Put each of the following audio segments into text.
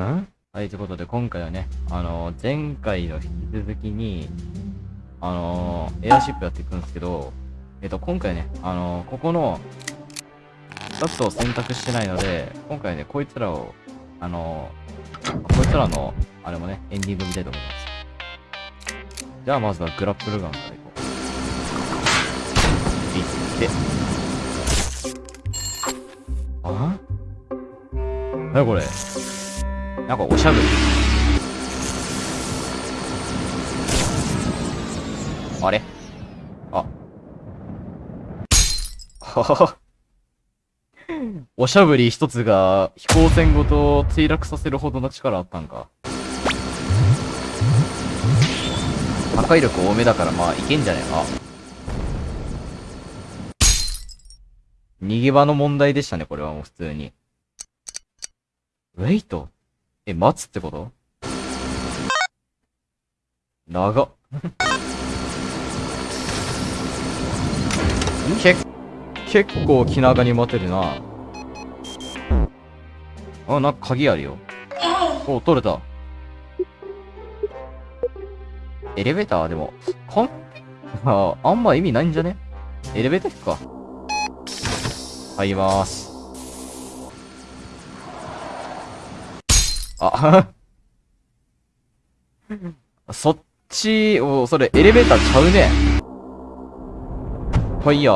ん？はい、ということで今回はね、あのー、前回の引き続きに、あのー、エアシップやっていくんですけど、えっ、と、今回ね、あの、ここの、2つを選択してないので、今回ね、こいつらを、あのこいつらの、あれもね、エンディング見たいと思います。じゃあまずはグラップルガンからいこう。いって。あ？なにこれ？なんかおしゃぶり。あれ？あ。おしゃぶり一つが飛行船ごと墜落させるほどの力あったんか。破壊力多めだからまあいけんじゃねえか。逃げ場の問題でしたね、これはもう普通に。ウェイト？え、待つってこと？長っ。け、結構気長に待てるな。あ、なんか鍵あるよ。お、取れた。エレベーター？でも、かん、あ、あんま意味ないんじゃね？エレベーター行くか。入りまーす。あ、そっち、お、それエレベーターちゃうね。はいや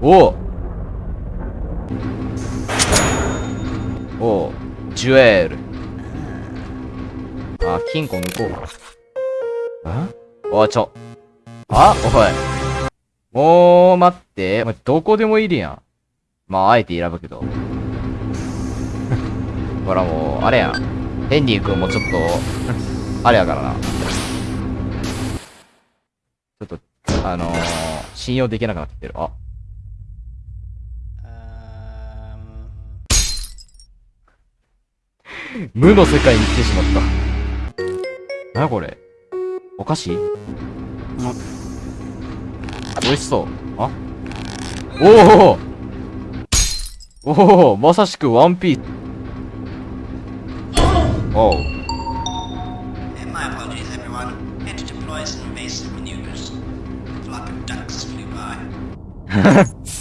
おおジュエル。あ、金庫抜こう。んおちょ。あおい。もう、待って。お前どこでもいるやん。まあ、あえて選ぶけど。ほらもう、あれやん。ヘンリー君もちょっとあれやからな。ちょっと、あのー、信用できなくなってる。あ。無の世界に来てしまった。なにこれ？お菓子？美味しそう。あ？おおおおまさしくワンピース。おう。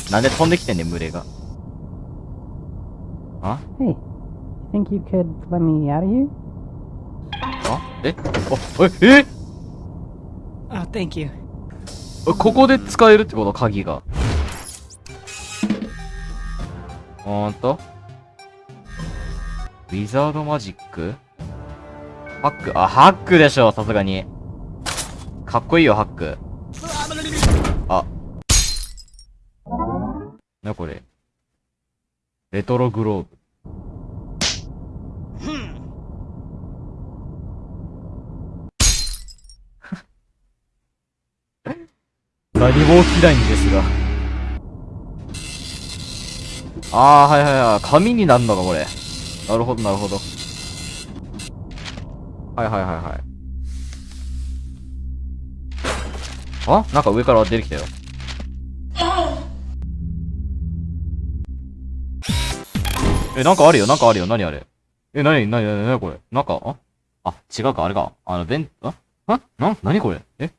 なんで飛んできてんねん、群れが。あ？Hey, think you could let me out of here? あ？え？あ、え、え？Oh, thank you. ここで使えるってこと？鍵が。ほんと？ウィザードマジックハックあ、ハックでしょ、さすがに。かっこいいよ、ハック。あ。な、これ。レトログローブ。何も起きないんですが。ああ、はいはいはい。紙になるのか、これ。なるほど、なるほど。はいはいはいはい。あ？なんか上から出てきたよ。え、なんかあるよ、なんかあるよ？何あれ？え、なに、なに、なに、これ？なんか、あ？あ、違うか、あれか。あの、ベン、あ？あ？な、なにこれ？え？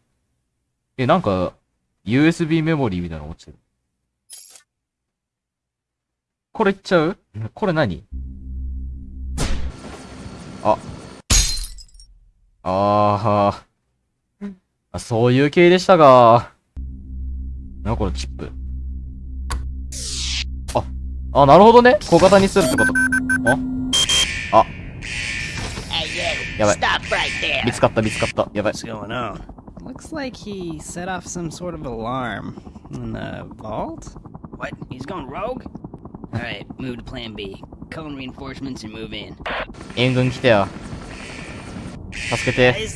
え、なんか、USB メモリーみたいなの落ちてる。これいっちゃう？これ何？あ。あーあ。そういう系でしたが。な、これチップ。あ、あ、なるほどね。小型にするってこと。ああ。やばい。見つかった、見つかった。やばい。Looks like he set off some sort of alarm in the vault. What? He's gone rogue? Alright, move to plan B. In reinforcements and move in. 援軍来てよ。助けて。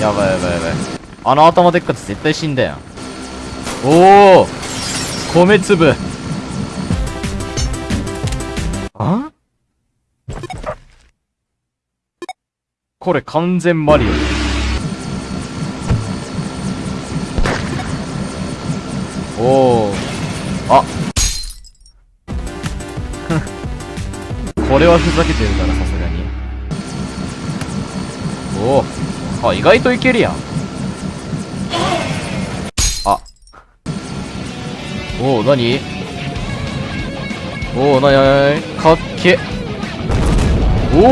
やばいやばいやばい。あの頭でっかち絶対死んだよ。おお米粒あ？これ完全マリオ。おおあ これはふざけてるから、さすがに。おお。あ、意外といけるやん。あ。おお、なにおお、なになにかっけ。おお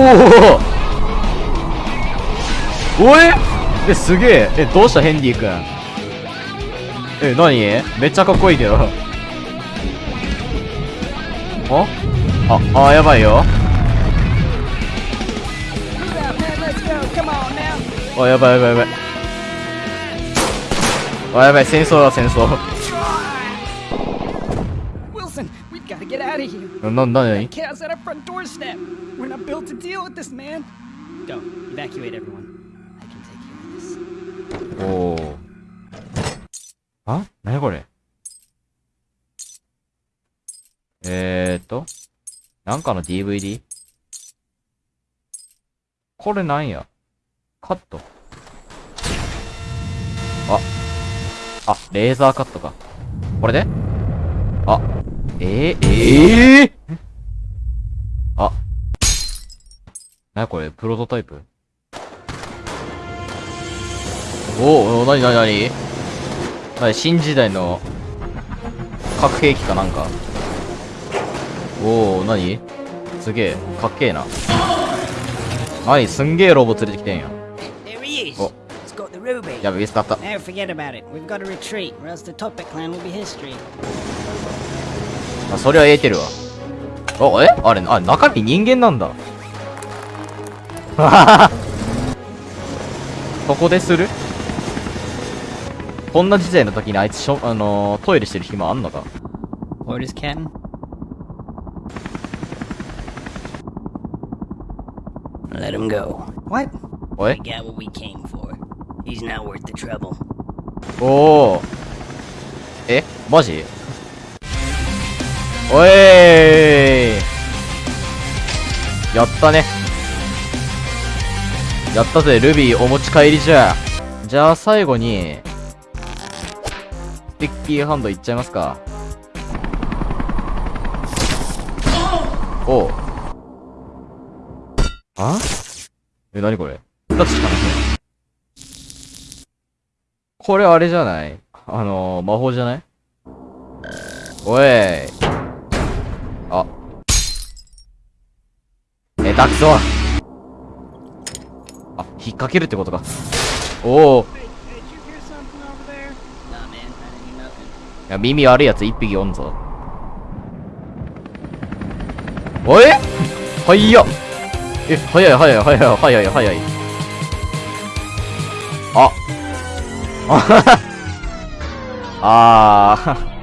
おえ？え、すげえ。え、どうしたヘンディ君？え、なにめっちゃかっこいいけど。おああやばいよ。あやばいやばいやばい。あやばい戦争だ戦争。なんだよ、ね、おお。あ何これえー、っと。なんかの DVD? これなんや？カット。あ。あ、レーザーカットか。これで？あ。えー、えー、あ。なにこれ？プロトタイプ？おーおー、なになになになに新時代の核兵器かなんか。おお何？すげえかっけえな。何？すんげえロボ連れてきてんや。やべ見つかったあそれはエーテルはおえ？あれあ中身人間なんだ。そこでする？こんな時代の時にあいつしょあの、トイレしてる暇あんのか？Let him go. What? おい We got what we came for. He's not worth the trouble. おおえマジおいやったね。やったぜ、ルビーお持ち帰りじゃ。じゃあ最後に、スティッキーハンドいっちゃいますか。おう。あ？え、なにこれ？二つしかない。これあれじゃない？あのー、魔法じゃない？おい。あ。え、たくそあ、引っ掛けるってことか。おお。いや、耳悪いやつ一匹おんぞ。おいはいやえ、早い早い早い早い早い。あ。あははあー。